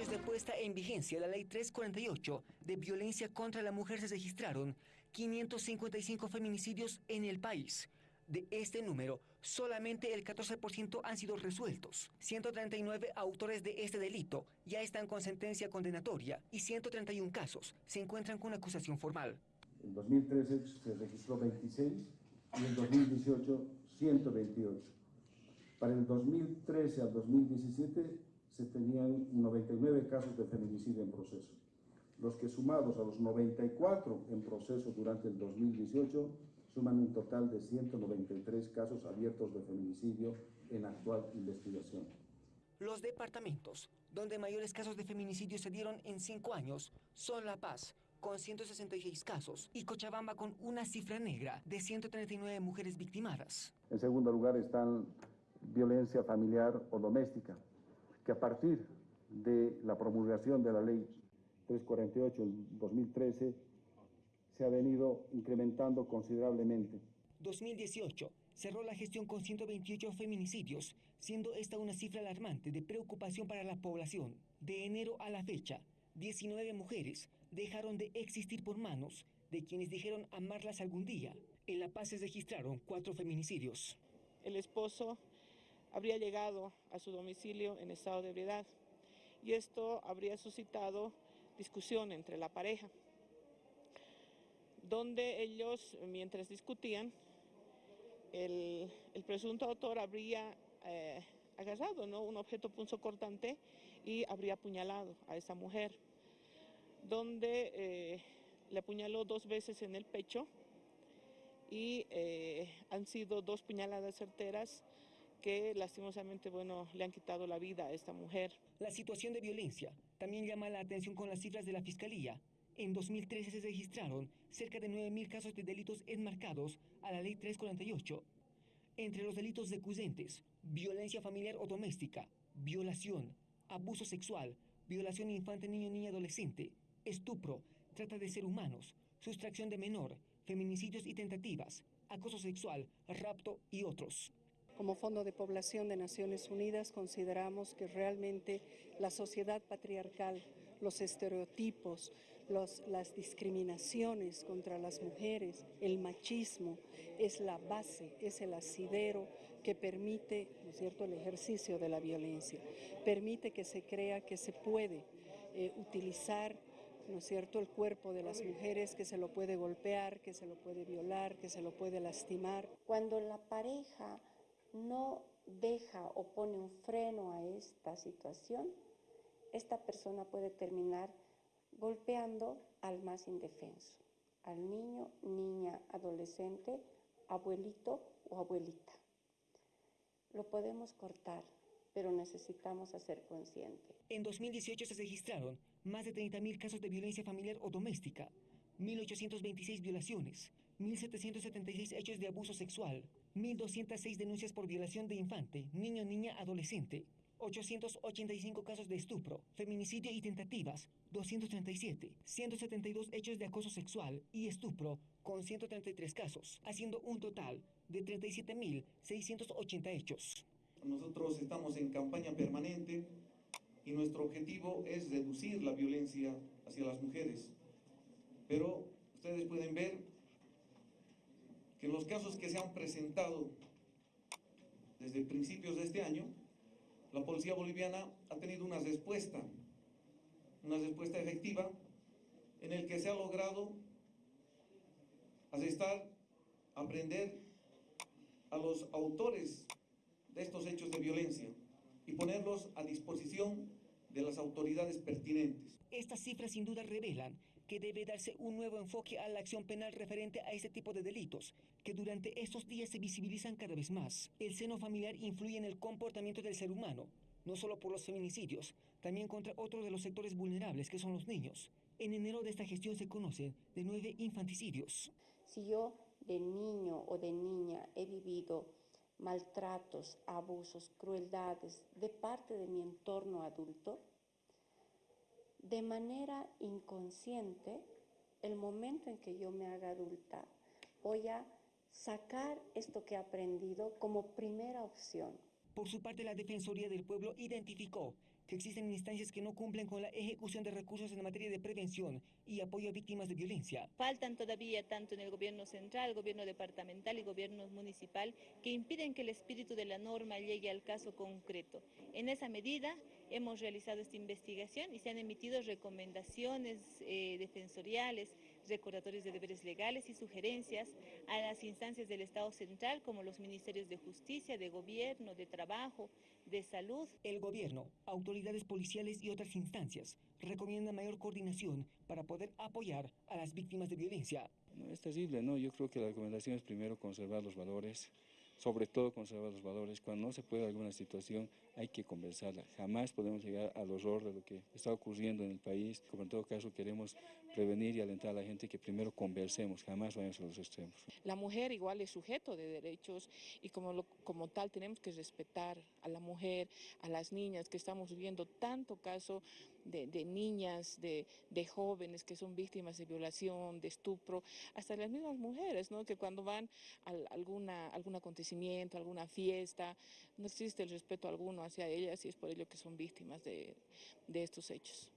años de puesta en vigencia la Ley 348 de violencia contra la mujer se registraron 555 feminicidios en el país. De este número, solamente el 14% han sido resueltos. 139 autores de este delito ya están con sentencia condenatoria y 131 casos se encuentran con acusación formal. En 2013 se registró 26 y en 2018 128. Para el 2013 al 2017 se tenían 99 casos de feminicidio en proceso, los que sumados a los 94 en proceso durante el 2018 suman un total de 193 casos abiertos de feminicidio en actual investigación. Los departamentos donde mayores casos de feminicidio se dieron en cinco años son La Paz, con 166 casos, y Cochabamba con una cifra negra de 139 mujeres victimadas. En segundo lugar están violencia familiar o doméstica, que a partir de la promulgación de la ley 348 en 2013 se ha venido incrementando considerablemente. 2018 cerró la gestión con 128 feminicidios, siendo esta una cifra alarmante de preocupación para la población. De enero a la fecha, 19 mujeres dejaron de existir por manos de quienes dijeron amarlas algún día. En La Paz se registraron cuatro feminicidios. El esposo habría llegado a su domicilio en estado de ebriedad y esto habría suscitado discusión entre la pareja, donde ellos, mientras discutían, el, presunto autor habría eh, agarrado ¿no? un objeto punzocortante y habría apuñalado a esa mujer, donde eh, le apuñaló dos veces en el pecho y eh, han sido dos puñaladas certeras que lastimosamente bueno, le han quitado la vida a esta mujer. La situación de violencia también llama la atención con las cifras de la Fiscalía. En 2013 se registraron cerca de 9.000 casos de delitos enmarcados a la Ley 348. Entre los delitos decuyentes, violencia familiar o doméstica, violación, abuso sexual, violación infante, niño, niña, adolescente, estupro, trata de ser humanos, sustracción de menor, feminicidios y tentativas, acoso sexual, rapto y otros. Como Fondo de Población de Naciones Unidas consideramos que realmente la sociedad patriarcal, los estereotipos, las discriminaciones contra las mujeres, el machismo, es la base, es el asidero que permite ¿no es cierto? el ejercicio de la violencia, permite que se crea que se puede eh, utilizar ¿no es cierto?, el cuerpo de las mujeres, que se lo puede golpear, que se lo puede violar, que se lo puede lastimar. Cuando la pareja no deja o pone un freno a esta situación, esta persona puede terminar golpeando al más indefenso, al niño, niña, adolescente, abuelito o abuelita. Lo podemos cortar, pero necesitamos hacer consciente. En 2018 se registraron más de 30.000 casos de violencia familiar o doméstica, 1.826 violaciones, 1.776 hechos de abuso sexual, 1.206 denuncias por violación de infante, niño, niña, adolescente, 885 casos de estupro, feminicidio y tentativas, 237, 172 hechos de acoso sexual y estupro, con 133 casos, haciendo un total de 37.680 hechos. Nosotros estamos en campaña permanente y nuestro objetivo es reducir la violencia hacia las mujeres. Pero ustedes pueden ver que los casos que se han presentado desde principios de este año, la policía boliviana ha tenido una respuesta, una respuesta efectiva, en el que se ha logrado arrestar, aprender a los autores de estos hechos de violencia y ponerlos a disposición de las autoridades pertinentes. Estas cifras sin duda revelan que debe darse un nuevo enfoque a la acción penal referente a este tipo de delitos, que durante estos días se visibilizan cada vez más. El seno familiar influye en el comportamiento del ser humano, no solo por los feminicidios, también contra otro de los sectores vulnerables que son los niños. En enero de esta gestión se conocen de nueve infanticidios. Si yo de niño o de niña he vivido maltratos, abusos, crueldades de parte de mi entorno adulto, de manera inconsciente, el momento en que yo me haga adulta, voy a sacar esto que he aprendido como primera opción. Por su parte, la Defensoría del Pueblo identificó que existen instancias que no cumplen con la ejecución de recursos en materia de prevención y apoyo a víctimas de violencia. Faltan todavía, tanto en el gobierno central, gobierno departamental y gobierno municipal, que impiden que el espíritu de la norma llegue al caso concreto. En esa medida, hemos realizado esta investigación y se han emitido recomendaciones eh, defensoriales, recordatorios de deberes legales y sugerencias a las instancias del Estado central, como los ministerios de Justicia, de Gobierno, de Trabajo, de Salud. El gobierno, autoridades policiales y otras instancias recomiendan mayor coordinación para poder apoyar a las víctimas de violencia. No, es terrible, ¿no? Yo creo que la recomendación es primero conservar los valores, sobre todo conservar los valores. Cuando no se puede alguna situación, hay que conversarla. Jamás podemos llegar al horror de lo que está ocurriendo en el país. Como en todo caso queremos prevenir y alentar a la gente que primero conversemos, jamás vayamos a los extremos. La mujer igual es sujeto de derechos y como, lo, como tal tenemos que respetar a la mujer, a las niñas, que estamos viviendo tanto caso de, niñas, de, jóvenes que son víctimas de violación, de estupro, hasta las mismas mujeres, ¿no? que cuando van a alguna, algún acontecimiento, alguna fiesta, no existe el respeto alguno hacia ellas y es por ello que son víctimas de estos hechos.